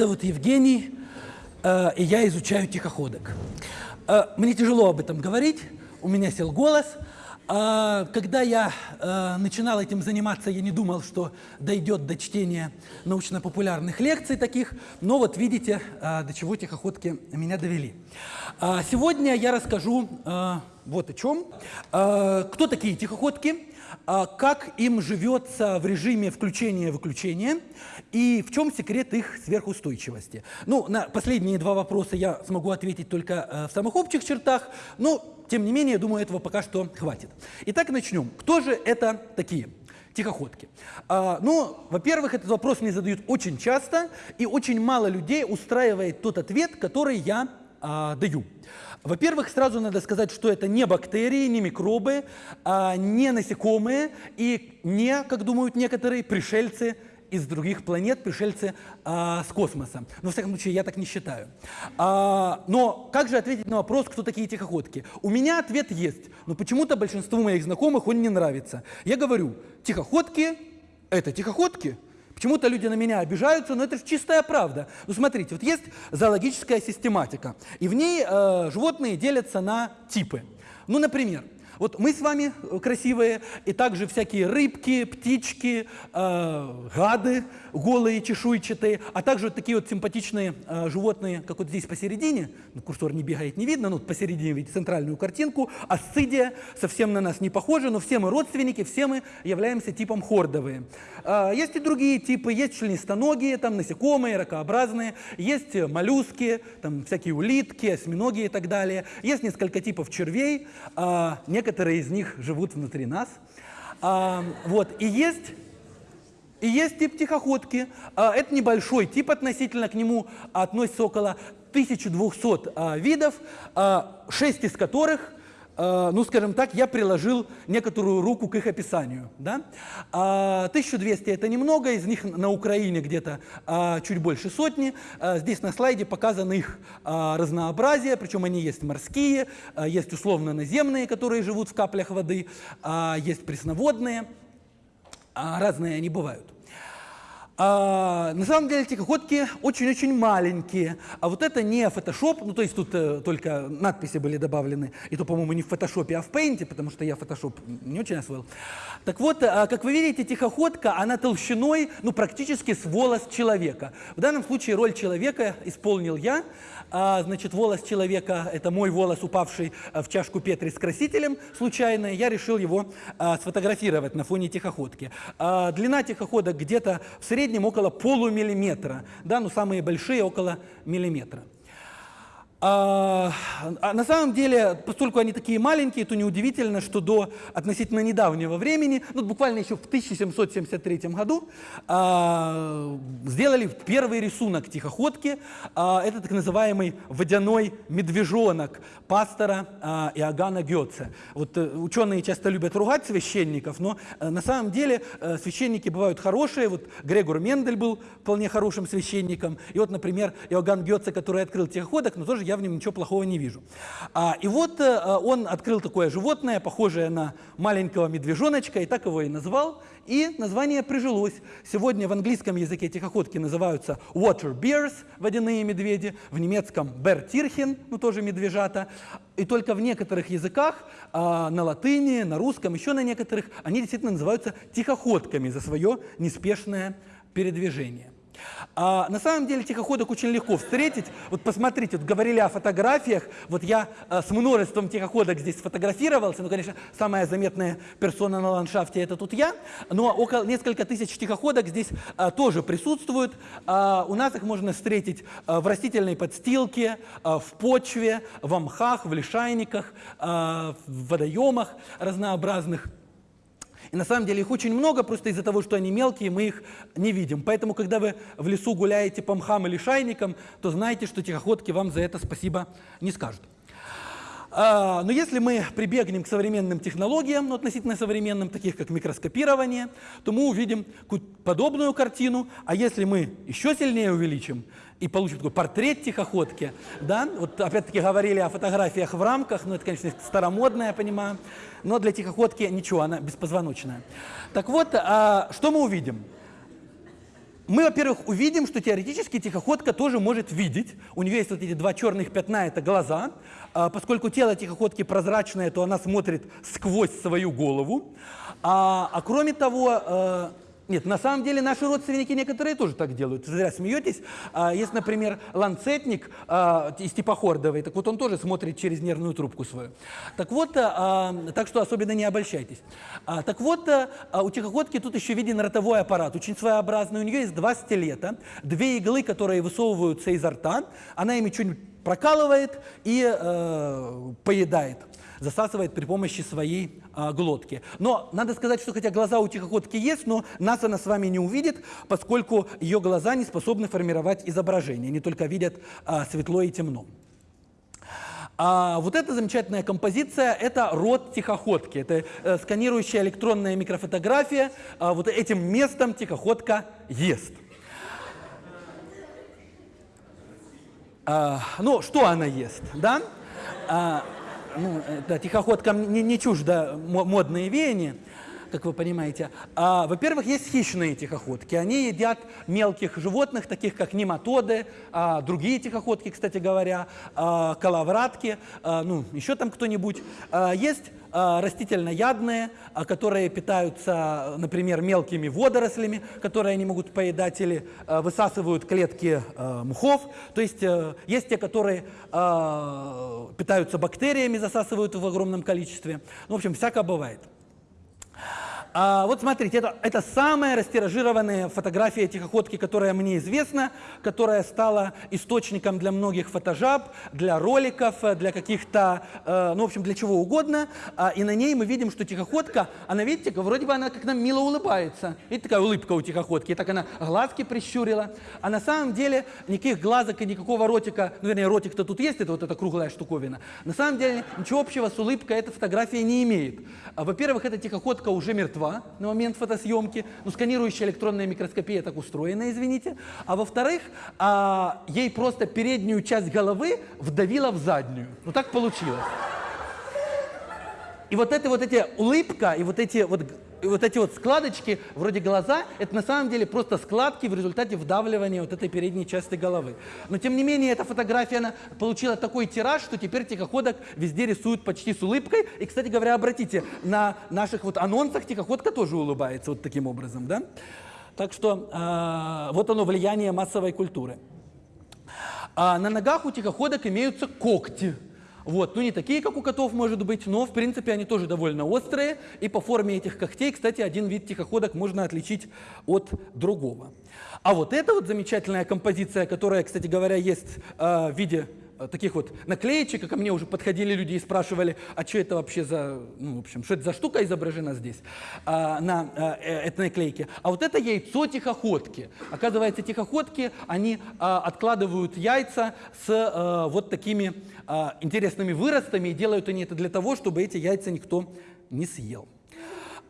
зовут Евгений, э, и я изучаю тихоходок. Э, мне тяжело об этом говорить, у меня сел голос. Э, когда я э, начинал этим заниматься, я не думал, что дойдет до чтения научно-популярных лекций таких, но вот видите, до чего тихоходки меня довели. Э, сегодня я расскажу вот о чем. Кто такие тихоходки? А как им живется в режиме включения-выключения и в чем секрет их сверхустойчивости. Ну, на последние два вопроса я смогу ответить только э, в самых общих чертах, но, тем не менее, думаю, этого пока что хватит. Итак, начнем. Кто же это такие? Тихоходки. А, ну, во-первых, этот вопрос мне задают очень часто, и очень мало людей устраивает тот ответ, который я а, даю. Во-первых, сразу надо сказать, что это не бактерии, не микробы, а не насекомые и не, как думают некоторые, пришельцы из других планет, пришельцы а, с космоса. Но, во всяком случае, я так не считаю. А, но как же ответить на вопрос, кто такие тихоходки? У меня ответ есть, но почему-то большинству моих знакомых он не нравится. Я говорю, тихоходки – это тихоходки – Почему-то люди на меня обижаются, но это же чистая правда. Ну смотрите, вот есть зоологическая систематика, и в ней э, животные делятся на типы. Ну, например, вот мы с вами э, красивые, и также всякие рыбки, птички, э, гады голые, чешуйчатые, а также вот такие вот симпатичные э, животные, как вот здесь посередине, ну, курсор не бегает, не видно, но вот посередине видите центральную картинку, асцидия, совсем на нас не похожа, но все мы родственники, все мы являемся типом хордовые. Э, есть и другие типы, есть членистоногие, там насекомые, ракообразные, есть моллюски, там всякие улитки, осьминоги и так далее, есть несколько типов червей, э, некоторые из них живут внутри нас. А, вот, и есть, и есть тип тихоходки. А, это небольшой тип, относительно к нему относится около 1200 а, видов, а, 6 из которых ну, скажем так, я приложил некоторую руку к их описанию. Да? 1200 – это немного, из них на Украине где-то а, чуть больше сотни. А, здесь на слайде показано их а, разнообразие, причем они есть морские, есть условно наземные, которые живут в каплях воды, есть пресноводные, разные они бывают. А, на самом деле тихоходки очень-очень маленькие, а вот это не Photoshop, ну то есть тут э, только надписи были добавлены, и то, по-моему, не в Photoshop, а в Paint, потому что я Photoshop не очень освоил. Так вот, э, как вы видите, тихоходка, она толщиной, ну практически с волос человека. В данном случае роль человека исполнил я, а, значит, волос человека, это мой волос, упавший э, в чашку Петри с красителем случайно, я решил его а, сфотографировать на фоне тихоходки. А, длина тихоходок где-то в среднем среднем около полумиллиметра, да, ну самые большие около миллиметра. А, а на самом деле, поскольку они такие маленькие, то неудивительно, что до относительно недавнего времени, ну буквально еще в 1773 году, а, сделали первый рисунок тихоходки. А, это так называемый водяной медвежонок пастора а, Иоганна Гетце. Вот а, ученые часто любят ругать священников, но а, на самом деле а, священники бывают хорошие. Вот Грегор Мендель был вполне хорошим священником. И вот, например, Иоганн Гетце, который открыл тихоходок, но тоже я в нем ничего плохого не вижу. А, и вот а, он открыл такое животное, похожее на маленького медвежоночка, и так его и назвал. И название прижилось. Сегодня в английском языке тихоходки называются water bears, водяные медведи, в немецком бертирхен, ну тоже медвежата. И только в некоторых языках, а, на латыни, на русском, еще на некоторых, они действительно называются тихоходками за свое неспешное передвижение. А на самом деле тихоходок очень легко встретить. Вот посмотрите, вот говорили о фотографиях. Вот я а, с множеством тихоходок здесь сфотографировался. Ну, конечно, самая заметная персона на ландшафте это тут я. Но около несколько тысяч тихоходок здесь а, тоже присутствуют. А, у нас их можно встретить а, в растительной подстилке, а, в почве, в мхах, в лишайниках, а, в водоемах разнообразных. И на самом деле их очень много, просто из-за того, что они мелкие, мы их не видим. Поэтому, когда вы в лесу гуляете по мхам или шайникам, то знайте, что тихоходки вам за это спасибо не скажут. А, но если мы прибегнем к современным технологиям, ну, относительно современным, таких как микроскопирование, то мы увидим подобную картину. А если мы еще сильнее увеличим и получим такой портрет тихоходки, да, вот опять-таки говорили о фотографиях в рамках, ну это, конечно, старомодное, я понимаю, но для тихоходки ничего, она беспозвоночная. Так вот, а, что мы увидим? мы, во-первых, увидим, что теоретически тихоходка тоже может видеть. У нее есть вот эти два черных пятна, это глаза. А, поскольку тело тихоходки прозрачное, то она смотрит сквозь свою голову. А, а кроме того, э, нет, на самом деле наши родственники некоторые тоже так делают. Зря смеетесь. А, есть, например, ланцетник а, из типа хордовый. Так вот он тоже смотрит через нервную трубку свою. Так вот, а, так что особенно не обольщайтесь. Так вот, у тихоходки тут еще виден ротовой аппарат, очень своеобразный. У нее есть два стилета, две иглы, которые высовываются изо рта. Она ими что-нибудь прокалывает и э, поедает засасывает при помощи своей а, глотки. Но надо сказать, что хотя глаза у тихоходки есть, но нас она с вами не увидит, поскольку ее глаза не способны формировать изображение, они только видят а, светло и темно. А вот эта замечательная композиция – это рот тихоходки. Это э, сканирующая электронная микрофотография. А вот этим местом тихоходка ест. А, ну, что она ест, да? А, ну, да, тихоходкам не, не чуждо модные веяния, как вы понимаете. А, Во-первых, есть хищные тихоходки. Они едят мелких животных, таких как нематоды, а, другие тихоходки, кстати говоря, а, коловратки, а, ну, еще там кто-нибудь. А, есть растительноядные, а, которые питаются, например, мелкими водорослями, которые они могут поедать или а, высасывают клетки мухов. То есть э, есть те, которые питаются бактериями, засасывают в огромном количестве. Ну, в общем, всякое бывает. А, вот смотрите, это, это самая растиражированная фотография тихоходки, которая мне известна, которая стала источником для многих фотожаб, для роликов, для каких-то, э, ну, в общем, для чего угодно. А, и на ней мы видим, что тихоходка, она, видите, вроде бы она как нам мило улыбается. Видите, такая улыбка у тихоходки. И так она глазки прищурила. А на самом деле никаких глазок и никакого ротика, ну, вернее, ротик-то тут есть, это вот эта круглая штуковина. На самом деле ничего общего с улыбкой эта фотография не имеет. А, Во-первых, эта тихоходка уже мертва мертва на момент фотосъемки, ну, сканирующая электронная микроскопия так устроена, извините. А во-вторых, а, ей просто переднюю часть головы вдавила в заднюю. Ну, так получилось. И вот эта вот эти улыбка, и вот эти вот и вот эти вот складочки, вроде глаза, это на самом деле просто складки в результате вдавливания вот этой передней части головы. Но тем не менее, эта фотография она получила такой тираж, что теперь тихоходок везде рисуют почти с улыбкой. И, кстати говоря, обратите, на наших вот анонсах тихоходка тоже улыбается вот таким образом, да? Так что э, вот оно влияние массовой культуры. А на ногах у тихоходок имеются когти. Вот, ну не такие, как у котов, может быть, но в принципе они тоже довольно острые. И по форме этих когтей, кстати, один вид тихоходок можно отличить от другого. А вот эта вот замечательная композиция, которая, кстати говоря, есть э, в виде таких вот наклеечек, ко мне уже подходили люди и спрашивали, а что это вообще за, ну, в общем, что это за штука изображена здесь а, на а, этой наклейке. А вот это яйцо тихоходки. Оказывается, тихоходки, они а, откладывают яйца с а, вот такими а, интересными выростами, и делают они это для того, чтобы эти яйца никто не съел.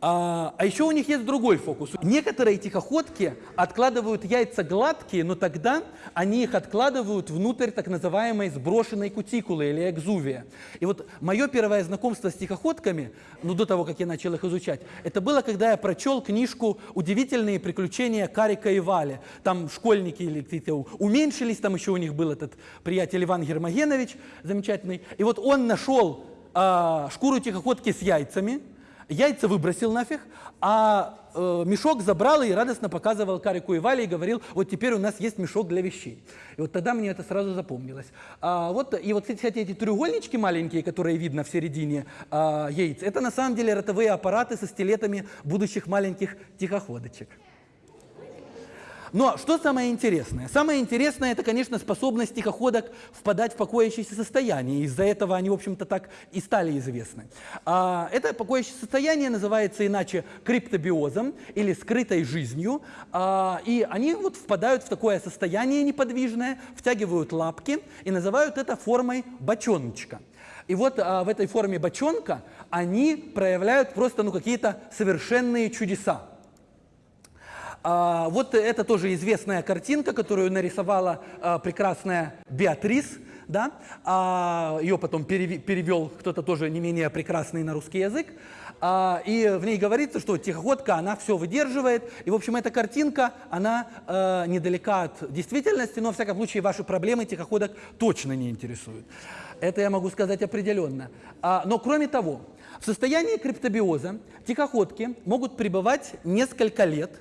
А, а еще у них есть другой фокус. Некоторые тихоходки откладывают яйца гладкие, но тогда они их откладывают внутрь так называемой сброшенной кутикулы или экзувия. И вот мое первое знакомство с тихоходками, ну до того, как я начал их изучать, это было, когда я прочел книжку «Удивительные приключения Карика и Вали». Там школьники или уменьшились, там еще у них был этот приятель Иван Гермогенович замечательный. И вот он нашел а, шкуру тихоходки с яйцами, яйца выбросил нафиг, а э, мешок забрал и радостно показывал Карику и Вале и говорил, вот теперь у нас есть мешок для вещей. И вот тогда мне это сразу запомнилось. А, вот, и вот, кстати, эти треугольнички маленькие, которые видно в середине а, яиц, это на самом деле ротовые аппараты со стилетами будущих маленьких тихоходочек. Но что самое интересное? Самое интересное, это, конечно, способность тихоходок впадать в покоящееся состояние. Из-за этого они, в общем-то, так и стали известны. А, это покоящее состояние называется иначе криптобиозом или скрытой жизнью. А, и они вот впадают в такое состояние неподвижное, втягивают лапки и называют это формой бочоночка. И вот а, в этой форме бочонка они проявляют просто ну, какие-то совершенные чудеса. А, вот это тоже известная картинка, которую нарисовала а, прекрасная Беатрис да, а, ее потом перевел кто-то тоже не менее прекрасный на русский язык, и в ней говорится, что тихоходка, она все выдерживает, и, в общем, эта картинка, она недалека от действительности, но, в всяком случае, ваши проблемы тихоходок точно не интересуют. Это я могу сказать определенно. Но, кроме того, в состоянии криптобиоза тихоходки могут пребывать несколько лет,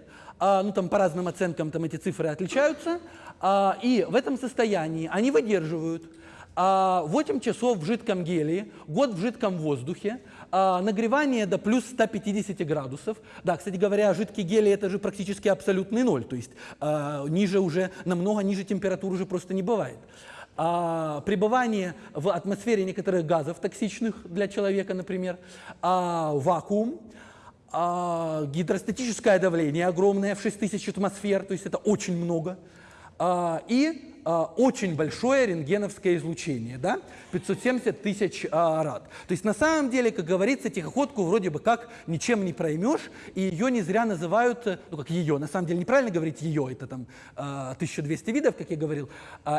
а, ну там по разным оценкам там эти цифры отличаются, а, и в этом состоянии они выдерживают а, 8 часов в жидком гелии, год в жидком воздухе, а, нагревание до плюс 150 градусов. Да, кстати говоря, жидкий гелий это же практически абсолютный ноль, то есть а, ниже уже, намного ниже температуры уже просто не бывает. А, пребывание в атмосфере некоторых газов токсичных для человека, например, а, вакуум, а, гидростатическое давление огромное в 6000 атмосфер, то есть это очень много, а, и а, очень большое рентгеновское излучение, да, 570 тысяч а, рад. То есть на самом деле, как говорится, тихоходку вроде бы как ничем не проймешь, и ее не зря называют, э, ну как ее, на самом деле неправильно говорить ее, это там 1200 видов, как я говорил,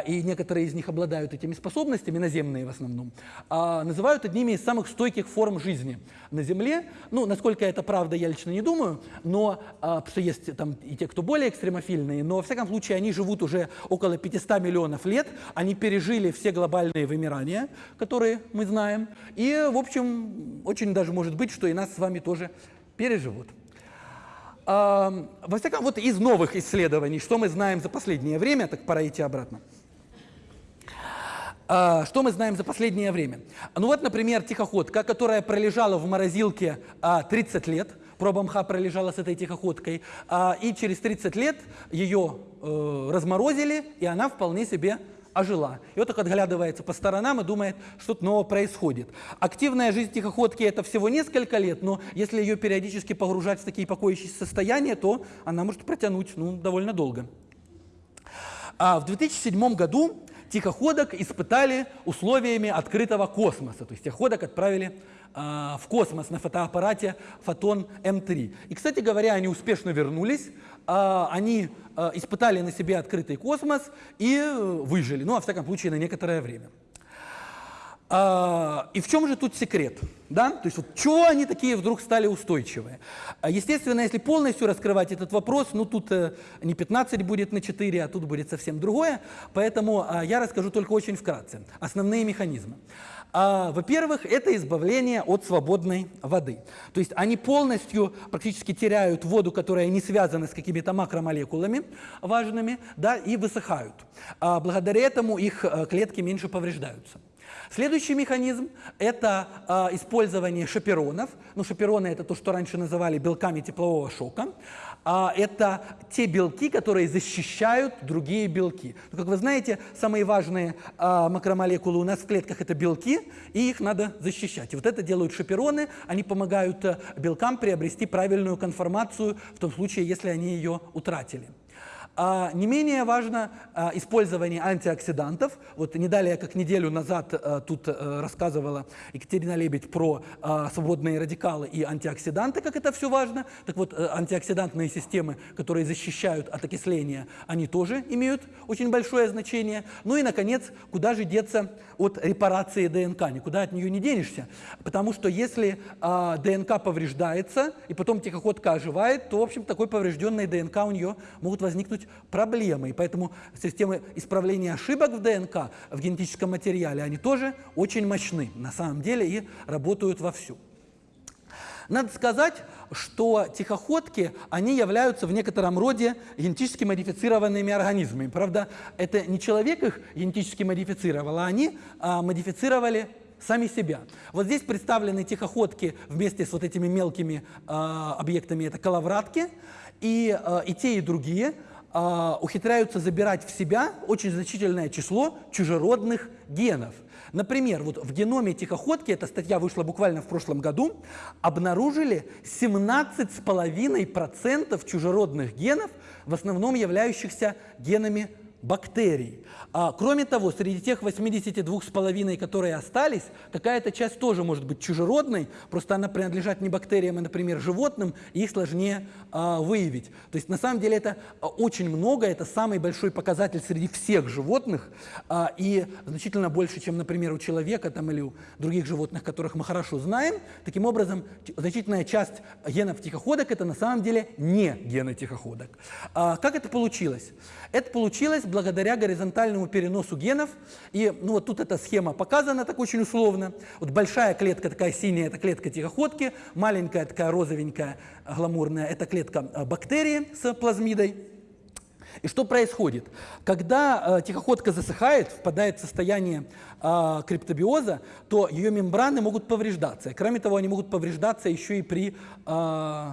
и некоторые из них обладают этими способностями, наземные в основном, называют одними из самых стойких форм жизни на Земле. Ну, насколько это правда, я лично не думаю, но, потому что есть там и те, кто более экстремофильные, но, во всяком случае, они живут уже около 500 миллионов лет, они пережили все глобальные вымирания, которые мы знаем, и, в общем, очень даже может быть, что и нас с вами тоже переживут. А, во всяком вот из новых исследований, что мы знаем за последнее время, так пора идти обратно. А, что мы знаем за последнее время? Ну вот, например, тихоходка, которая пролежала в морозилке 30 а, лет, проба мха пролежала с этой тихоходкой, а, и через 30 лет ее э, разморозили, и она вполне себе ожила. И вот так отглядывается по сторонам и думает, что-то новое происходит. Активная жизнь тихоходки это всего несколько лет, но если ее периодически погружать в такие покоящиеся состояния, то она может протянуть ну, довольно долго. А в 2007 году тихоходок испытали условиями открытого космоса. То есть тихоходок отправили в космос на фотоаппарате Фотон М3. И, кстати говоря, они успешно вернулись, а, они а, испытали на себе открытый космос и э, выжили, ну, во всяком случае, на некоторое время. И в чем же тут секрет? Да? То есть вот чего они такие вдруг стали устойчивые? Естественно, если полностью раскрывать этот вопрос, ну тут э, не 15 будет на 4, а тут будет совсем другое. Поэтому я расскажу только очень вкратце. Основные механизмы. А, Во-первых, это избавление от свободной воды. То есть они полностью практически теряют воду, которая не связана с какими-то макромолекулами важными, да, и высыхают. А благодаря этому их э, клетки меньше повреждаются. Следующий механизм – это э, использование шаперонов. Ну, шапероны – это то, что раньше называли белками теплового шока. А, это те белки, которые защищают другие белки. Ну, как вы знаете, самые важные а, макромолекулы у нас в клетках – это белки, и их надо защищать. И вот это делают шапероны, они помогают э, белкам приобрести правильную конформацию в том случае, если они ее утратили. А, не менее важно а, использование антиоксидантов. Вот не далее, как неделю назад а, тут а, рассказывала Екатерина Лебедь про свободные радикалы и антиоксиданты, как это все важно. Так вот, а, антиоксидантные системы, которые защищают от окисления, они тоже имеют очень большое значение. Ну и, наконец, куда же деться от репарации ДНК? Никуда от нее не денешься. Потому что если ДНК повреждается, и потом тихоходка оживает, то, в общем, такой поврежденной ДНК у нее могут возникнуть суть проблемы. И поэтому системы исправления ошибок в ДНК, в генетическом материале, они тоже очень мощны на самом деле и работают вовсю. Надо сказать, что тихоходки, они являются в некотором роде генетически модифицированными организмами. Правда, это не человек их генетически модифицировал, а они а, модифицировали сами себя. Вот здесь представлены тихоходки вместе с вот этими мелкими э, объектами, это коловратки, и, э, и те, и другие э, ухитряются забирать в себя очень значительное число чужеродных генов. Например, вот в геноме тихоходки, эта статья вышла буквально в прошлом году, обнаружили 17,5% чужеродных генов, в основном являющихся генами бактерий. А, кроме того, среди тех 82,5, которые остались, какая-то часть тоже может быть чужеродной, просто она принадлежит не бактериям, а, например, животным, и их сложнее а, выявить. То есть на самом деле это а, очень много, это самый большой показатель среди всех животных, а, и значительно больше, чем, например, у человека там, или у других животных, которых мы хорошо знаем. Таким образом, значительная часть генов тихоходок это на самом деле не гены тихоходок. А, как это получилось? Это получилось благодаря горизонтальному переносу генов. И ну, вот тут эта схема показана так очень условно. Вот большая клетка такая синяя, это клетка тихоходки, маленькая такая розовенькая, гламурная, это клетка а, бактерии с плазмидой. И что происходит? Когда э, тихоходка засыхает, впадает в состояние э, криптобиоза, то ее мембраны могут повреждаться. Кроме того, они могут повреждаться еще и при э,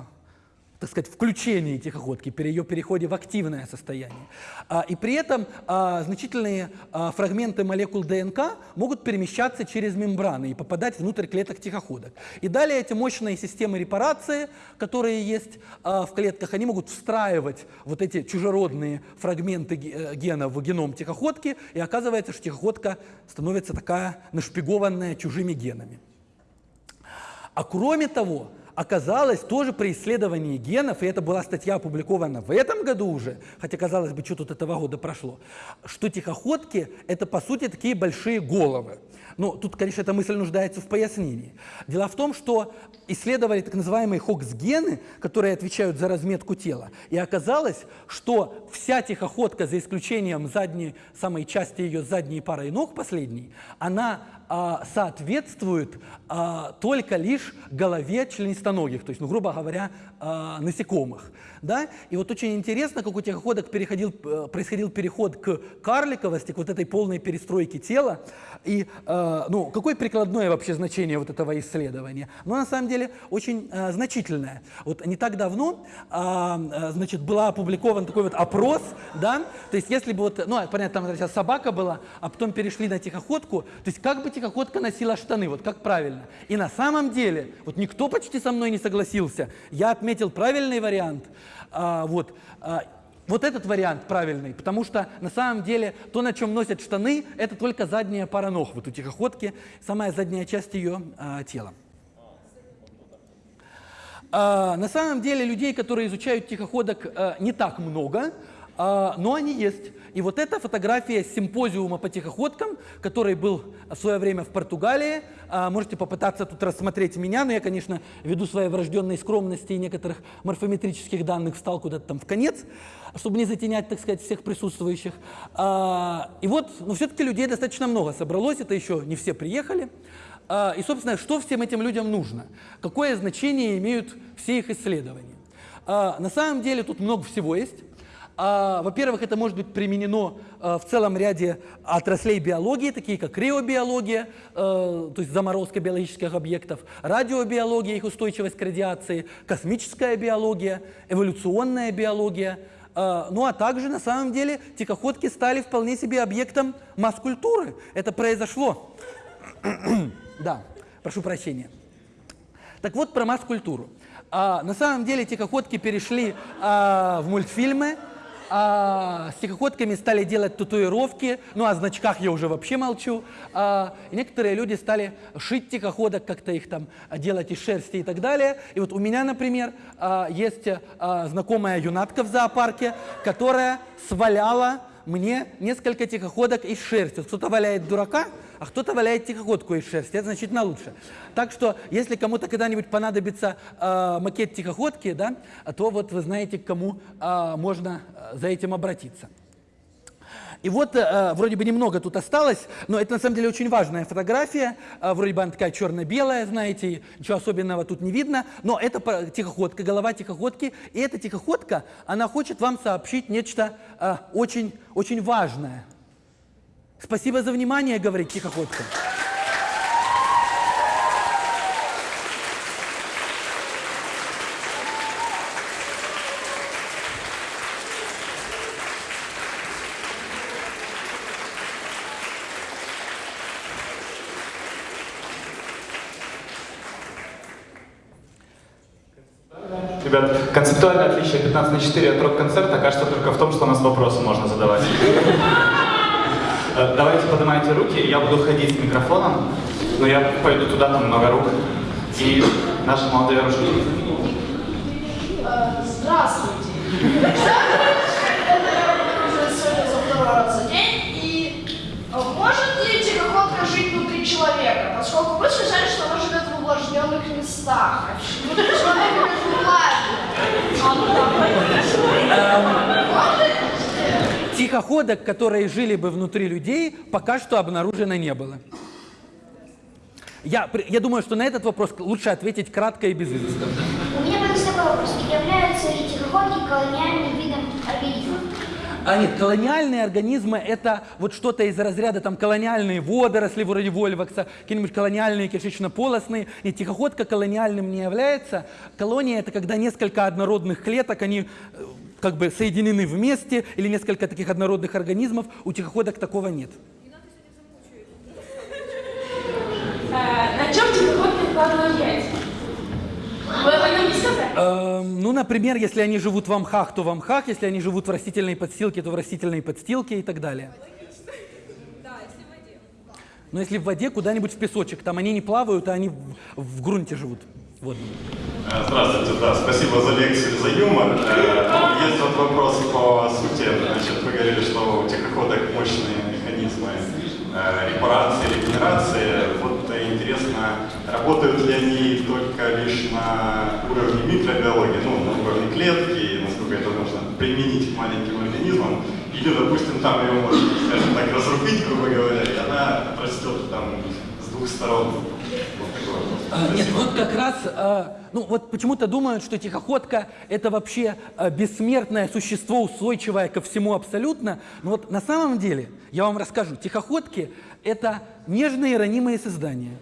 так сказать, включении тихоходки, при ее переходе в активное состояние. А, и при этом а, значительные а, фрагменты молекул ДНК могут перемещаться через мембраны и попадать внутрь клеток тихоходок. И далее эти мощные системы репарации, которые есть в клетках, они могут встраивать вот эти чужеродные фрагменты э, гена в геном тихоходки, и оказывается, что тихоходка становится такая нашпигованная чужими генами. А кроме того, оказалось тоже при исследовании генов, и это была статья опубликована в этом году уже, хотя, казалось бы, что тут этого года прошло, что тихоходки – это, по сути, такие большие головы. Ну, тут, конечно, эта мысль нуждается в пояснении. Дело в том, что исследовали так называемые хокс-гены, которые отвечают за разметку тела, и оказалось, что вся тихоходка, за исключением задней, самой части ее задней парой ног, последней, она а, соответствует а, только лишь голове членистоногих, то есть, ну, грубо говоря, а, насекомых. Да? И вот очень интересно, как у тихоходок переходил, э, происходил переход к карликовости, к вот этой полной перестройке тела. И э, ну, какое прикладное вообще значение вот этого исследования? Ну, на самом деле, очень э, значительное. Вот не так давно, э, значит, была опубликован такой вот опрос, да, то есть если бы вот, ну, понятно, там сейчас собака была, а потом перешли на тихоходку, то есть как бы тихоходка носила штаны, вот как правильно. И на самом деле, вот никто почти со мной не согласился, я отметил правильный вариант, а, вот, а, вот этот вариант правильный, потому что на самом деле то, на чем носят штаны, это только задняя пара ног, вот у тихоходки, самая задняя часть ее а, тела. А, на самом деле людей, которые изучают тихоходок, а, не так много, но они есть. И вот эта фотография симпозиума по тихоходкам, который был в свое время в Португалии. А, можете попытаться тут рассмотреть меня, но я, конечно, ввиду своей врожденной скромности и некоторых морфометрических данных встал куда-то там в конец, чтобы не затенять, так сказать, всех присутствующих. А, и вот, ну, все-таки людей достаточно много собралось, это еще не все приехали. И, собственно, что всем этим людям нужно? Какое значение имеют все их исследования? На самом деле тут много всего есть. А, во-первых, это может быть применено а, в целом ряде отраслей биологии, такие как криобиология, а, то есть заморозка биологических объектов, радиобиология, их устойчивость к радиации, космическая биология, эволюционная биология. Ну а также, на самом деле, тихоходки стали вполне себе объектом масс-культуры. Это произошло. да, прошу прощения. Так вот, про масс-культуру. А, на самом деле тихоходки перешли а, в мультфильмы, а, с тихоходками стали делать татуировки, ну о значках я уже вообще молчу. А, и некоторые люди стали шить тихоходок, как-то их там делать из шерсти и так далее. И вот у меня, например, а, есть а, знакомая юнатка в зоопарке, которая сваляла мне несколько тихоходок из шерсти. Кто-то валяет дурака, а кто-то валяет тихоходку из шерсти. Это значительно лучше. Так что, если кому-то когда-нибудь понадобится э, макет тихоходки, да, то вот вы знаете, к кому э, можно за этим обратиться. И вот э, вроде бы немного тут осталось, но это на самом деле очень важная фотография. Э, вроде бы она такая черно-белая, знаете, ничего особенного тут не видно. Но это тихоходка, голова тихоходки. И эта тихоходка, она хочет вам сообщить нечто э, очень, очень важное. Спасибо за внимание, говорит тихоходка. 4 от рок-концерта кажется только в том, что у нас вопросы можно задавать. Э, Давайте поднимайте руки, я буду ходить с микрофоном, но я пойду туда, там много рук. И наши молодые оружие. Э, Здравствуйте. Это сегодня второй раз за день. И может ли тихоходка жить внутри человека? Поскольку вы сказали, что она живет в увлажненных местах. Внутри это влажно. Может? Тихоходок, которые жили бы внутри людей, пока что обнаружено не было. Я, я думаю, что на этот вопрос лучше ответить кратко и без изысков. У меня вопрос. Являются ли тихоходки колониальным видом организмов? А нет, колониальные организмы – это вот что-то из разряда там колониальные водоросли вроде вольвакса, какие-нибудь колониальные кишечно-полостные. И тихоходка колониальным не является. Колония – это когда несколько однородных клеток, они э, как бы соединены вместе, или несколько таких однородных организмов. У тихоходок такого нет. Э, На чем тихоходки откладывают яйца? Вы об этом не сказали? Эм, ну, например, если они живут в мхах, то в мхах, если они живут в растительной подстилке, то в растительной подстилке и так далее. Но если в воде, куда-нибудь в песочек, там они не плавают, а они в, в грунте живут. водном. Э, Здравствуйте, да, спасибо за лекцию, за юмор. Э, Есть вот вопрос по сути. Значит, вы говорили, что у тихоходок мощные механизмы э, репарации, регенерации. Вот работают ли они только лишь на уровне микробиологии, ну, на уровне клетки, насколько это можно применить к маленьким организмам, или, допустим, там ее можно, скажем так, разрубить, грубо говоря, и она растет там с двух сторон. Вот. А, нет, вот как раз, а, ну вот почему-то думают, что тихоходка это вообще а, бессмертное существо, устойчивое ко всему абсолютно. Но вот на самом деле, я вам расскажу, тихоходки это нежные ранимые создания.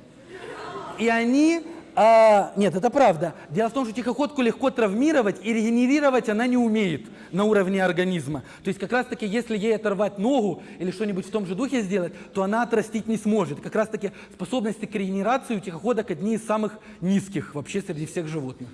И они... а, нет, это правда. Дело в том, что тихоходку легко травмировать, и регенерировать она не умеет на уровне организма. То есть как раз-таки, если ей оторвать ногу или что-нибудь в том же духе сделать, то она отрастить не сможет. Как раз-таки способности к регенерации у тихоходок одни из самых низких вообще среди всех животных.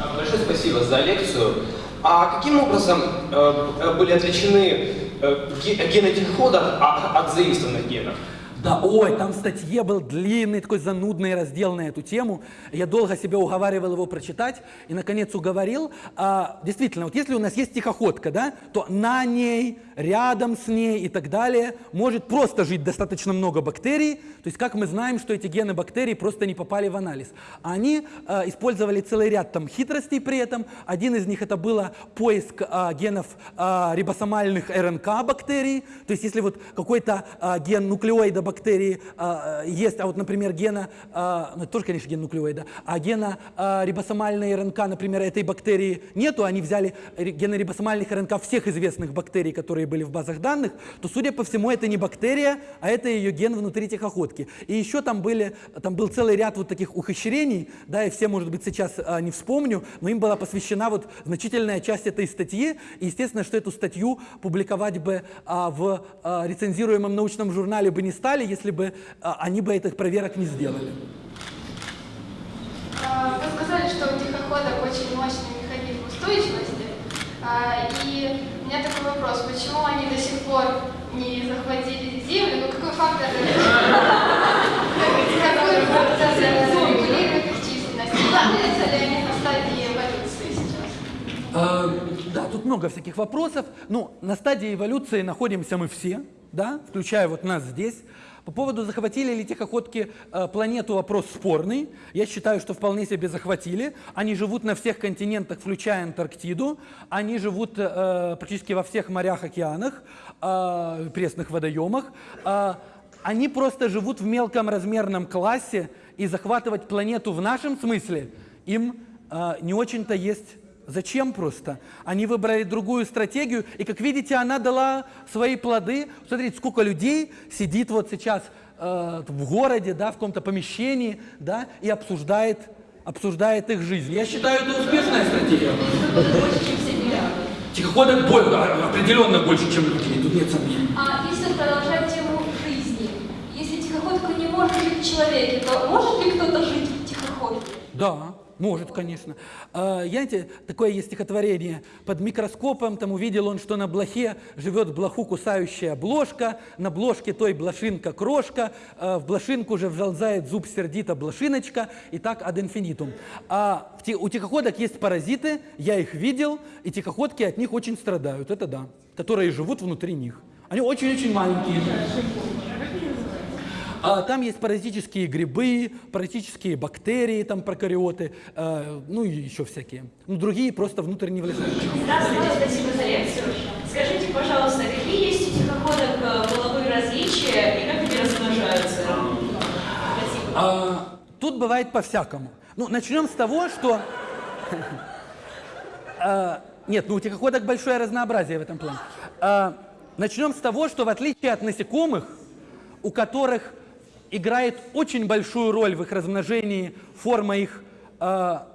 А, Большое спасибо за лекцию. А каким образом э, были отличены э, ге- гены тихоходов от, от заимствованных генов? Да, ой, там в статье был длинный, такой занудный раздел на эту тему. Я долго себя уговаривал его прочитать и, наконец, уговорил. А, действительно, вот если у нас есть тихоходка, да, то на ней, рядом с ней и так далее может просто жить достаточно много бактерий. То есть, как мы знаем, что эти гены бактерий просто не попали в анализ. Они а, использовали целый ряд там хитростей при этом. Один из них это было поиск а, генов а, рибосомальных РНК бактерий. То есть, если вот какой-то а, ген нуклеоида бактерии а, есть, а вот, например, гена, а, ну это тоже, конечно, ген нуклеоида, а гена а, рибосомальной РНК, например, этой бактерии нету, они взяли гены рибосомальных РНК всех известных бактерий, которые были в базах данных, то, судя по всему, это не бактерия, а это ее ген внутри тихоходки. И еще там, были, там был целый ряд вот таких ухищрений, да, и все, может быть, сейчас а, не вспомню, но им была посвящена вот значительная часть этой статьи, и естественно, что эту статью публиковать бы а, в а, рецензируемом научном журнале бы не стали, если бы а, они бы этих проверок не сделали. А, Вы сказали, что у тихоходок очень мощный механизм устойчивости. А, И у меня такой вопрос, почему они до сих пор не захватили Землю? Ну какой фактор какой фактор регулирует их численность? Находятся ли они на стадии эволюции сейчас? Да, тут много всяких вопросов. Ну, на стадии эволюции находимся мы все, да, включая вот нас здесь. По поводу захватили ли тихоходки э, планету вопрос спорный. Я считаю, что вполне себе захватили. Они живут на всех континентах, включая Антарктиду. Они живут э, практически во всех морях, океанах, э, пресных водоемах. Э, они просто живут в мелком размерном классе, и захватывать планету в нашем смысле им э, не очень-то есть Зачем просто? Они выбрали другую стратегию, и, как видите, она дала свои плоды. Смотрите, сколько людей сидит вот сейчас э, в городе, да, в каком-то помещении, да, и обсуждает, обсуждает их жизнь. Я считаю, это успешная стратегия. Больше, чем 7 миллиардов. Тихоходок боль- а, определенно больше, чем людей, тут нет сомнений. А если продолжать тему жизни, если тихоходка не может жить в человеке, то может ли кто-то жить в тихоходке? Да, может, конечно. А, я, знаете, такое есть стихотворение. Под микроскопом там увидел он, что на блохе живет блоху кусающая блошка, на блошке той блошинка крошка, а в блошинку же вжалзает зуб сердито блошиночка, и так ad infinitum. А у тихоходок есть паразиты, я их видел, и тихоходки от них очень страдают, это да, которые живут внутри них. Они очень-очень маленькие. А там есть паразитические грибы, паразитические бактерии, там прокариоты, э, ну и еще всякие. Ну, другие просто внутрь не влезают. Здравствуйте, спасибо за лекцию. Скажите, пожалуйста, какие есть у тихоходок э, половые различия и как они размножаются? Спасибо. А, тут бывает по-всякому. Ну, начнем с того, что... А, Нет, ну у тихоходок большое разнообразие в этом плане. А, Начнем с того, что в отличие от насекомых, у которых играет очень большую роль в их размножении форма их а,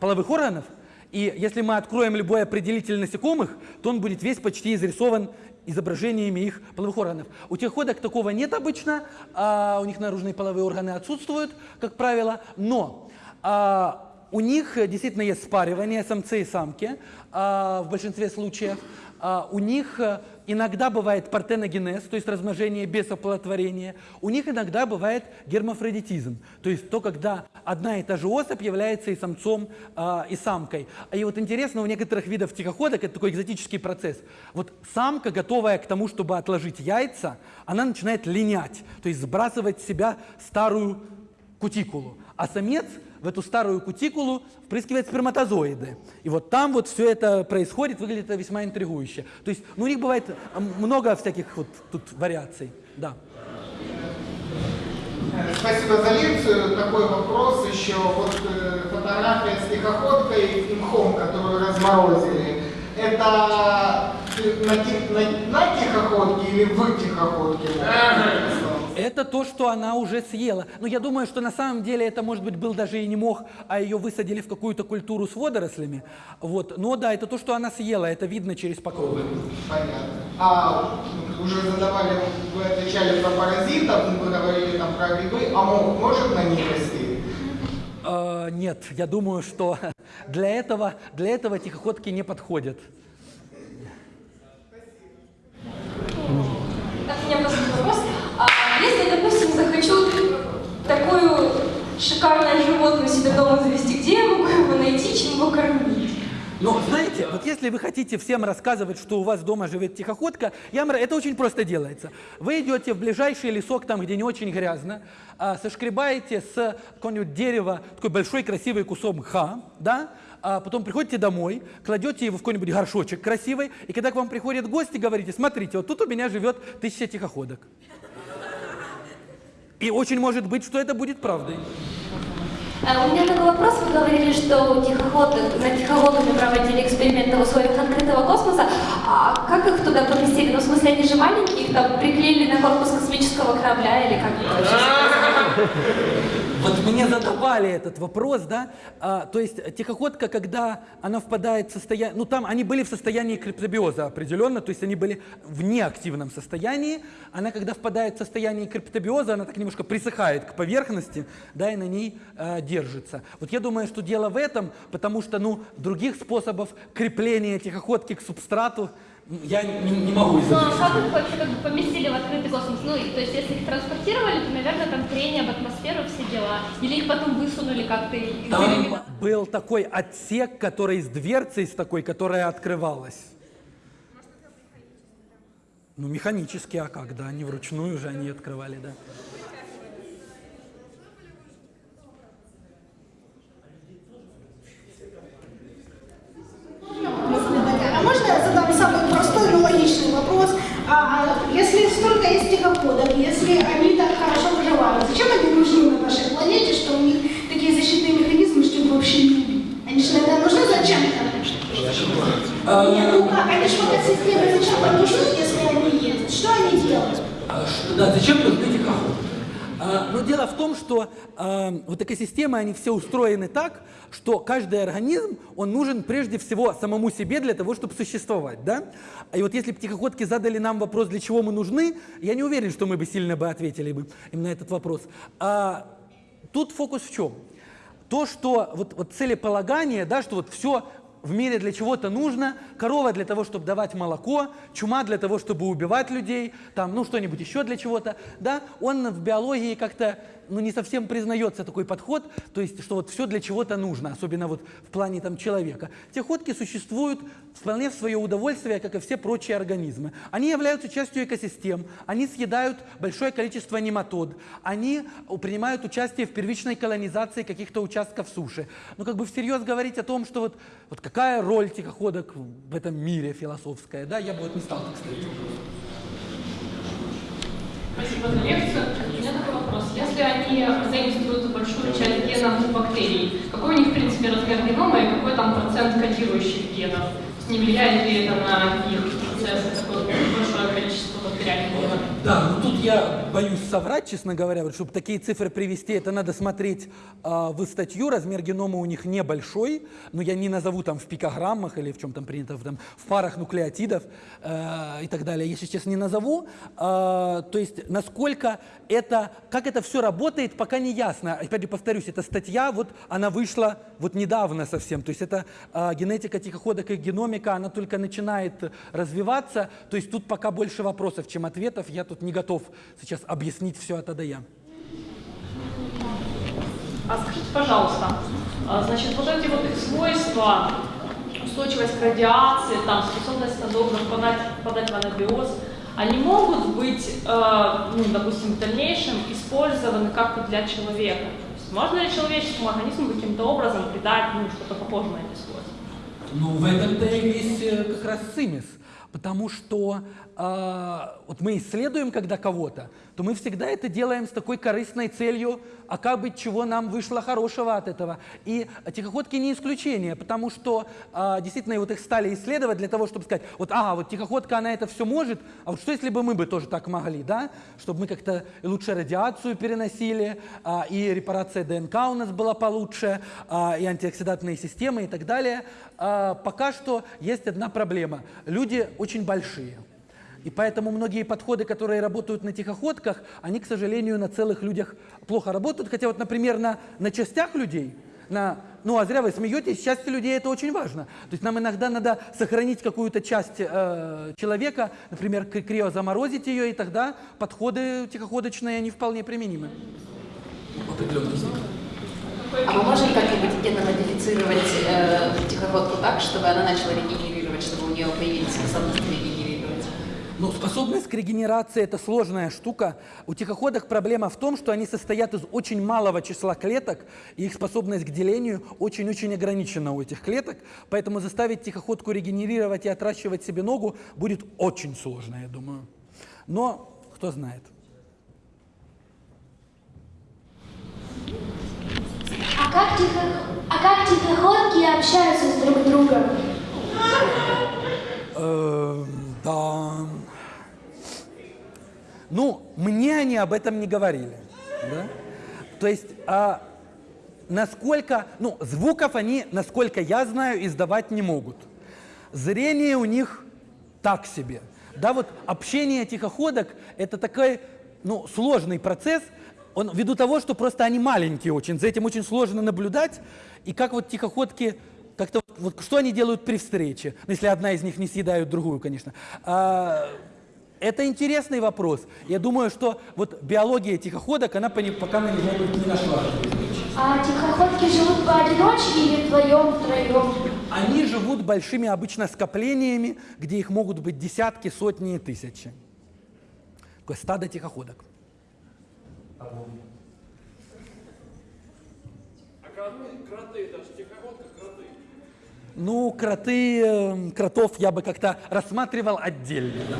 половых органов, и если мы откроем любой определитель насекомых, то он будет весь почти изрисован изображениями их половых органов. У тихоходок такого нет обычно, а у них наружные половые органы отсутствуют, как правило, но а, у них э, действительно есть спаривание самцы и самки а, в большинстве случаев. А, у них э, иногда бывает партеногенез, то есть размножение без оплодотворения. У них иногда бывает гермафродитизм, то есть то, когда одна и та же особь является и самцом, а, и самкой. И вот интересно, у некоторых видов тихоходок это такой экзотический процесс. Вот самка, готовая к тому, чтобы отложить яйца, она начинает линять, то есть сбрасывать с себя старую кутикулу. А самец в эту старую кутикулу впрыскивает сперматозоиды. И вот там вот все это происходит, выглядит это весьма интригующе. То есть ну, у них бывает много всяких вот тут вариаций. Да. Спасибо за лекцию. Такой вопрос еще. Вот э, фотография с тихоходкой и мхом, которую разморозили. Это на, на- на тихоходке или в тихоходке? Это то, что она уже съела. Но я думаю, что на самом деле это, может быть, был даже и не мох, а ее высадили в какую-то культуру с водорослями. Вот. Но да, это то, что она съела, это видно через покровы. Понятно. А ну, уже задавали, вы отвечали про паразитов, вы говорили там про грибы, а мох может на них расти? Э, нет, я думаю, что для этого, для этого тихоходки не подходят. Так, у меня просто вопрос. А если, захочу такую шикарное животное себе дома завести, где я могу его найти, чем его кормить? Но знаете, вот если вы хотите всем рассказывать, что у вас дома живет тихоходка, я это очень просто делается. Вы идете в ближайший лесок, там, где не очень грязно, а, сошкребаете с какого-нибудь дерева такой большой красивый кусок мха, да, а потом приходите домой, кладете его в какой-нибудь горшочек красивый, и когда к вам приходят гости, говорите, смотрите, вот тут у меня живет тысяча тихоходок. И очень может быть, что это будет правдой. А У меня такой вопрос. Вы говорили, что у тихоходов, на тихоходами проводили эксперименты в условиях открытого космоса. А как их туда поместили? Ну, в смысле, они же маленькие, их там приклеили на корпус космического корабля или как это вообще? Вот мне задавали этот вопрос, да, А, то есть тихоходка, когда она впадает в состояние, ну там они были в состоянии криптобиоза определенно, то есть они были в неактивном состоянии, она когда впадает в состояние криптобиоза, она так немножко присыхает к поверхности, да, и на ней э, держится. Вот я думаю, что дело в этом, потому что, ну, других способов крепления тихоходки к субстрату я не, не могу Ну, изобрести. а как их вообще как бы поместили в открытый космос? Ну, и, то есть, если их транспортировали, то, наверное, там трение в атмосферу, все дела. Или их потом высунули как-то из Там был такой отсек, который с дверцей, с такой, которая открывалась. Ну, механически, а как, да, не вручную же они открывали, да. А можно я задам самый простой, но логичный вопрос? А, если столько есть тихоходов, если они так хорошо выживают, зачем они нужны на нашей планете, что у них такие защитные механизмы, чтобы вообще не убить? Они же, наверное, нужны зачем-то? Нет, ну как, они же в этой системе зачем-то нужны, если они есть? Что они делают? А, что- Да, зачем нужны тихоходы? Но дело в том, что а, вот экосистемы, они все устроены так, что каждый организм, он нужен прежде всего самому себе для того, чтобы существовать, да? И вот если бы тихоходки задали нам вопрос, для чего мы нужны, я не уверен, что мы бы сильно бы ответили бы им на этот вопрос. А, тут фокус в чем? то, что вот, вот целеполагание, да, что вот все в мире для чего-то нужно, корова для того, чтобы давать молоко, чума для того, чтобы убивать людей, там, ну, что-нибудь еще для чего-то, да, он в биологии как-то ну, не совсем признается такой подход, то есть, что вот все для чего-то нужно, особенно вот в плане там человека. Техотки существуют вполне в свое удовольствие, как и все прочие организмы. Они являются частью экосистем, они съедают большое количество нематод, они принимают участие в первичной колонизации каких-то участков суши. Но как бы всерьез говорить о том, что вот, вот какая роль тихоходок в этом мире философская, да, я бы вот не стал так ставить Спасибо за лекцию. У меня такой вопрос. Если они заимствуют большую часть генов бактерий, какой у них, в принципе, размер генома и какой там процент кодирующих генов? Не влияет ли это на их процесс, такое большое количество бактериальных генов? Да, ну тут я боюсь соврать, честно говоря, вот, чтобы такие цифры привести, это надо смотреть э, в статью, размер генома у них небольшой, но я не назову там в пикограммах или в чем там принято, в, там, в парах нуклеотидов э, и так далее, если честно не назову. Э, то есть насколько это, как это все работает, пока не ясно. Опять же повторюсь, эта статья, вот она вышла вот недавно совсем, то есть это э, генетика тихоходок и геномика, она только начинает развиваться, то есть тут пока больше вопросов, чем ответов, я тут не готов сейчас объяснить все от А до Я. А скажите, пожалуйста, а, значит, вот эти вот их свойства, устойчивость к радиации, там, способность надолго подать, подать в анабиоз, они могут быть, э, ну, допустим, в дальнейшем использованы как-то для человека? Есть можно ли человеческому организму каким-то образом придать ну, что-то похожее на эти свойства? Ну, в этом-то и весь э, как раз цимис. Потому что вот мы исследуем когда кого-то, то мы всегда это делаем с такой корыстной целью, а как бы чего нам вышло хорошего от этого. И тихоходки не исключение, потому что э, действительно вот их стали исследовать для того, чтобы сказать, вот ага, вот тихоходка, она это все может, а вот что если бы мы бы тоже так могли, да? Чтобы мы как-то лучше радиацию переносили, э, и репарация ДНК у нас была получше, и антиоксидантные системы и так далее. Пока что есть одна проблема. Люди очень большие. И поэтому многие подходы, которые работают на тихоходках, они, к сожалению, на целых людях плохо работают. Хотя вот, например, на, на частях людей, на, ну а зря вы смеетесь, счастье людей это очень важно. То есть нам иногда надо сохранить какую-то часть э, человека, например, криозаморозить ее, и тогда подходы тихоходочные, они вполне применимы. А мы можем как-нибудь генно-модифицировать э, тихоходку так, чтобы она начала регенерировать, чтобы у нее появились способности регенерировать? Ну, способность к регенерации – это сложная штука. У тихоходок проблема в том, что они состоят из очень малого числа клеток, и их способность к делению очень-очень ограничена у этих клеток. Поэтому заставить тихоходку регенерировать и отращивать себе ногу будет очень сложно, я думаю. Но кто знает. А как, тихо... а как тихоходки общаются с друг другом? Э, да. Ну, мне они об этом не говорили. Да? То есть, а, насколько, ну, звуков они, насколько я знаю, издавать не могут. Зрение у них так себе. Да, вот общение тихоходок – это такой, ну, сложный процесс, он ввиду того, что просто они маленькие очень, за этим очень сложно наблюдать, и как вот тихоходки, как-то вот, что они делают при встрече, ну, если одна из них не съедают другую, конечно. А, это интересный вопрос. Я думаю, что вот биология тихоходок, она пока на него не нашла. А тихоходки живут поодиночке или вдвоем, втроем? Они живут большими обычно скоплениями, где их могут быть десятки, сотни и тысячи. Такое стадо тихоходок. А кроты, даже тихоходка кроты. Ну, кроты, э, кротов я бы как-то рассматривал отдельно.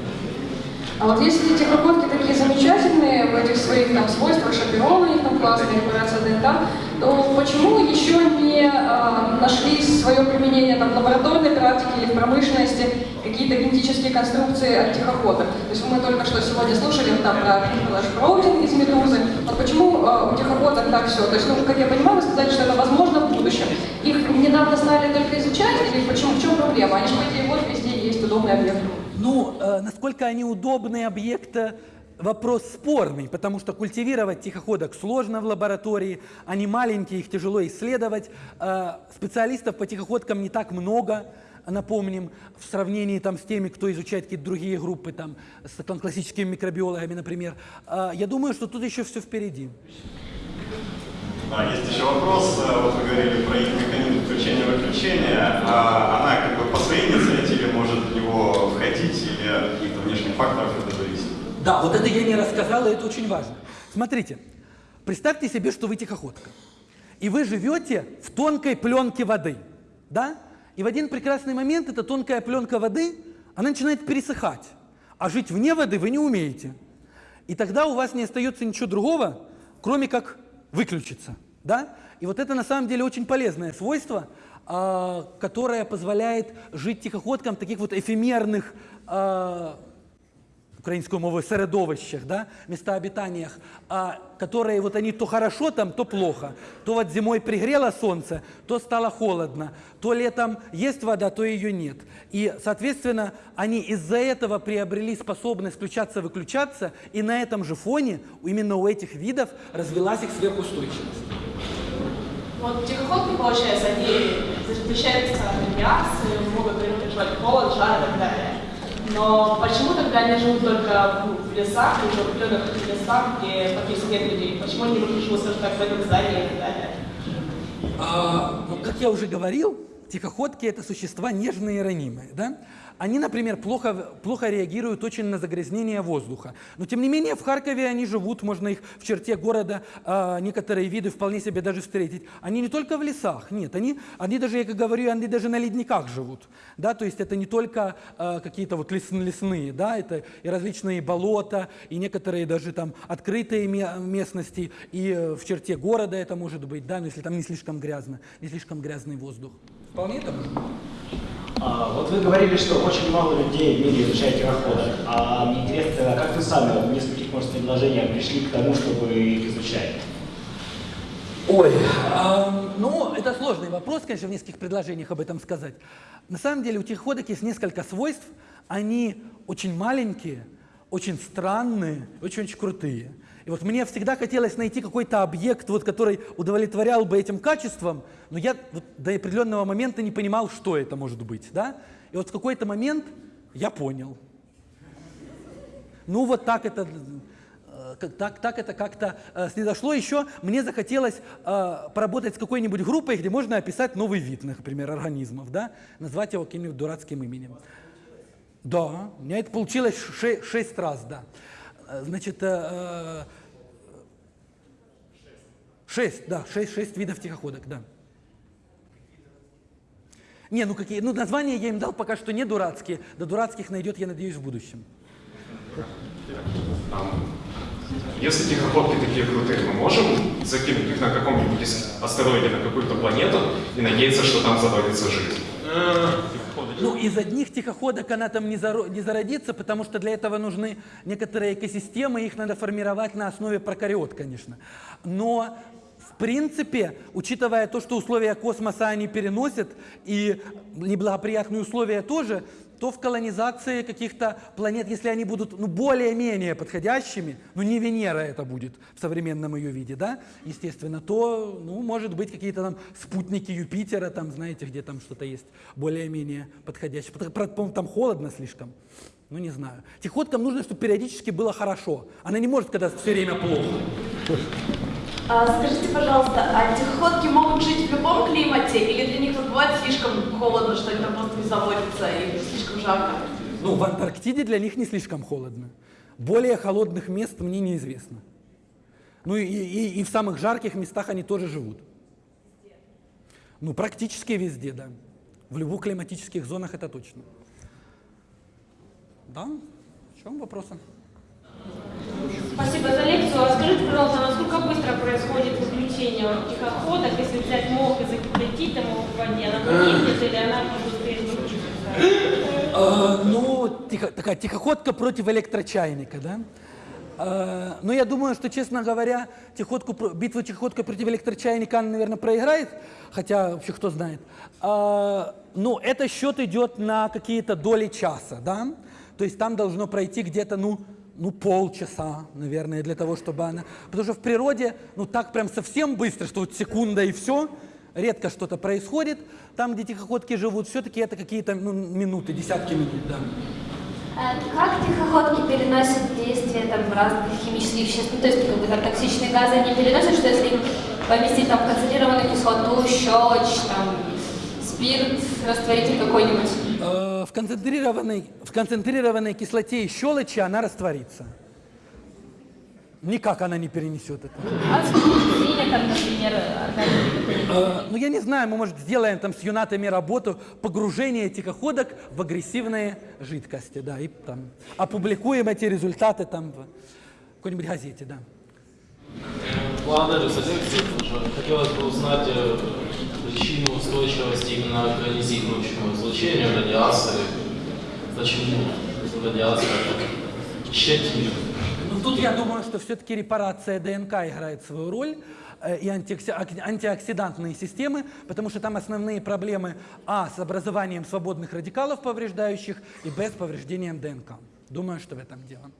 А вот если тихоходки такие замечательные в этих своих там свойствах, шапирование, там классная регуляция ДНК, то почему еще не э, нашли свое применение там, в лабораторной практике или в промышленности какие-то генетические конструкции от тихоходок? То есть мы только что сегодня слушали там про флэш-проутинг из медузы. Вот почему э, у тихоходок так все? То есть, ну, как я понимаю, вы сказали, что это возможно в будущем. Их недавно стали только изучать, или почему? В чем проблема? Они же, по идее, вот везде есть удобный объект. Ну, э, насколько они удобные объекты, вопрос спорный, потому что культивировать тихоходок сложно в лаборатории, они маленькие, их тяжело исследовать. Э, Специалистов по тихоходкам не так много, напомним, в сравнении там, с теми, кто изучает какие-то другие группы, там, с там, классическими микробиологами, например. Э, Я думаю, что тут еще все впереди. Да, есть еще вопрос. Э, Вот вы говорили про их механизм включения-выключения. А Она как бы по своей инициативе может в него или каких-то внешних факторов это зависит? Да, вот это я не рассказал, и это очень важно. Смотрите, представьте себе, что вы тихоходка. И вы живете в тонкой пленке воды. Да? И в один прекрасный момент эта тонкая пленка воды, она начинает пересыхать. А жить вне воды вы не умеете. И тогда у вас не остается ничего другого, кроме как выключиться. Да? И вот это на самом деле очень полезное свойство, а, которое позволяет жить тихоходкам таких вот эфемерных а, українською мовою середовищах, да, местообитаниях, а, которые вот они то хорошо там, то плохо. То вот зимой пригрело солнце, то стало холодно, то летом есть вода, то ее нет. И, соответственно, они из-за этого приобрели способность включаться-выключаться, и на этом же фоне именно у этих видов развилась их сверхустойчивость. Вот тихоходки, получается, они защищаются от радиации, могут переживать холод, жар и так далее. Но почему тогда они живут только в лесах, или в определенных лесах, где практически нет людей? Почему они не живут, скажем так, в этом здании и так далее? А, ну, как я уже говорил, тихоходки – это существа нежные и ранимые. Да? Они, например, плохо, плохо реагируют очень на загрязнение воздуха. Но, тем не менее, в Харькове они живут, можно их в черте города, а, некоторые виды вполне себе даже встретить. Они не только в лесах, нет, они, они даже, я как говорю, они даже на ледниках живут. Да? То есть это не только а, какие-то вот лес, лесные, да? это и различные болота, и некоторые даже там открытые ме- местности, и э, в черте города это может быть, да? но если там не слишком грязно, не слишком грязный воздух. Вполне это может быть. А, вот вы говорили, что очень мало людей в мире изучают тихоходок. А мне интересно, как вы сами в нескольких, может, предложениях пришли к тому, чтобы их изучать? Ой, ам, ну, это сложный вопрос, конечно, в нескольких предложениях об этом сказать. На самом деле у тихоходок есть несколько свойств. Они очень маленькие, очень странные, очень-очень крутые. И вот мне всегда хотелось найти какой-то объект, вот, который удовлетворял бы этим качествам, но я вот до определенного момента не понимал, что это может быть. Да? И вот в какой-то момент я понял. Ну вот так это, э, так, так это как-то э, снизошло. Еще мне захотелось э, поработать с какой-нибудь группой, где можно описать новый вид, например, организмов, да? назвать его каким-нибудь дурацким именем. Да, у меня это получилось ше- шесть раз, да. Э, Значит, шесть, да, шесть, шесть видов тихоходок, да. Не, ну какие, ну названия я им дал пока что не дурацкие, до дурацких найдет, я надеюсь, в будущем. Если тихоходки такие крутые, мы можем закинуть их на каком-нибудь астероиде на какую-то планету и надеяться, что там заводится жизнь? Ну, из одних тихоходок она там не, заро- не зародится, потому что для этого нужны некоторые экосистемы, их надо формировать на основе прокариот, конечно. Но, принципе, учитывая то, что условия космоса они переносят, и неблагоприятные условия тоже, то в колонизации каких-то планет, если они будут ну, более-менее подходящими, ну не Венера это будет в современном ее виде, да, естественно, то, ну, может быть, какие-то там спутники Юпитера, там, знаете, где там что-то есть более-менее подходящее. По-моему, там холодно слишком. Ну, не знаю. Тихоткам нужно, чтобы периодически было хорошо. Она не может, когда все время плохо. А, скажите, пожалуйста, а тихоходки могут жить в любом климате или для них вот бывает слишком холодно, что они там просто не заводятся или слишком жарко? Ну, в Антарктиде для них не слишком холодно. Более холодных мест мне неизвестно. Ну и, и- и в самых жарких местах они тоже живут. Ну, практически везде, да. В любых климатических зонах это точно. Да? В чем вопросы? Спасибо за лекцию. А скажите, пожалуйста, насколько быстро происходит исключение тихоходок, если взять мох и закипятить ему в воде, она погибнет или она быстрее излучится? Э, ну, тихо- такая тихоходка против электрочайника, да? Э, но я думаю, что, честно говоря, тихоходку, про- битву тихоходка против электрочайника она, наверное, проиграет, хотя вообще кто знает. Э, ну, это счет идет на какие-то доли часа, да? То есть там должно пройти где-то, ну, ну, полчаса, наверное, для того, чтобы она... Потому что в природе, ну, так прям совсем быстро, что вот секунда и все, редко что-то происходит. Там, где тихоходки живут, все-таки это какие-то ну, минуты, десятки минут, да. А Как тихоходки переносят действие там, разных химических веществ? Ну, то есть, как бы там токсичные газы они переносят, что если им поместить там концентрированную кислоту, щелочь, там, спирт, растворитель какой-нибудь? Э, В концентрированной, в концентрированной кислоте и щелочи она растворится. Никак она не перенесет это. А там, например? Э, Ну, я не знаю, мы, может, сделаем там с юнатами работу погружение тихоходок в агрессивные жидкости, да, и там опубликуем эти результаты там в какой-нибудь газете, да. Тоже Хотелось бы узнать э, причину устойчивости именно к ионизирующему излучению радиации. Почему радиация так? Ну, тут я думаю, что все-таки репарация ДНК играет свою роль э, и антиоксидантные системы, потому что там основные проблемы А с образованием свободных радикалов повреждающих и Б с повреждением ДНК. Думаю, что в этом дело.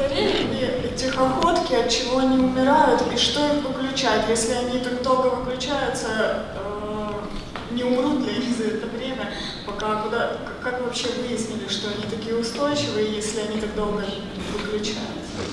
Старели ли тихоходки, от чего они умирают и что их выключает? Если они так долго выключаются, э, не умрут ли они за это время? Пока куда, как вообще выяснили, что они такие устойчивые, если они так долго выключаются?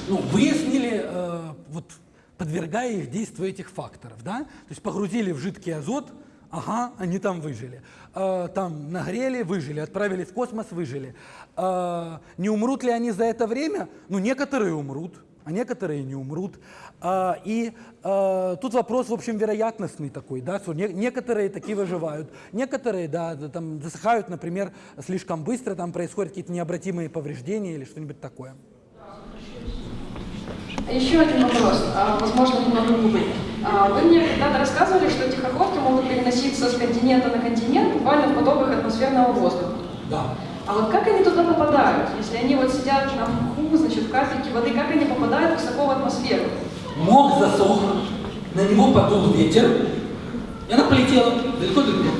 Ну, выяснили, э, вот, подвергая их действию этих факторов, да? То есть погрузили в жидкий азот, ага, они там выжили. Э, там нагрели, выжили, отправили в космос, выжили. Э, не умрут ли они за это время? Ну, некоторые умрут, а некоторые не умрут. Э, и тут вопрос, в общем, вероятностный такой, да, что не- некоторые такие выживают, некоторые, да, там засыхают, например, слишком быстро, там происходят какие-то необратимые повреждения или что-нибудь такое. Еще один вопрос, а, возможно, немного глубокий. А, Вы мне когда-то рассказывали, что тихоходки могут переноситься с континента на континент буквально в потоках атмосферного воздуха. Да. А вот как они туда попадают? Если они вот сидят на мху, значит, в капельке воды, как они попадают высоко в атмосферу? Мох засох, на него подул ветер, и она полетела далеко-далеко.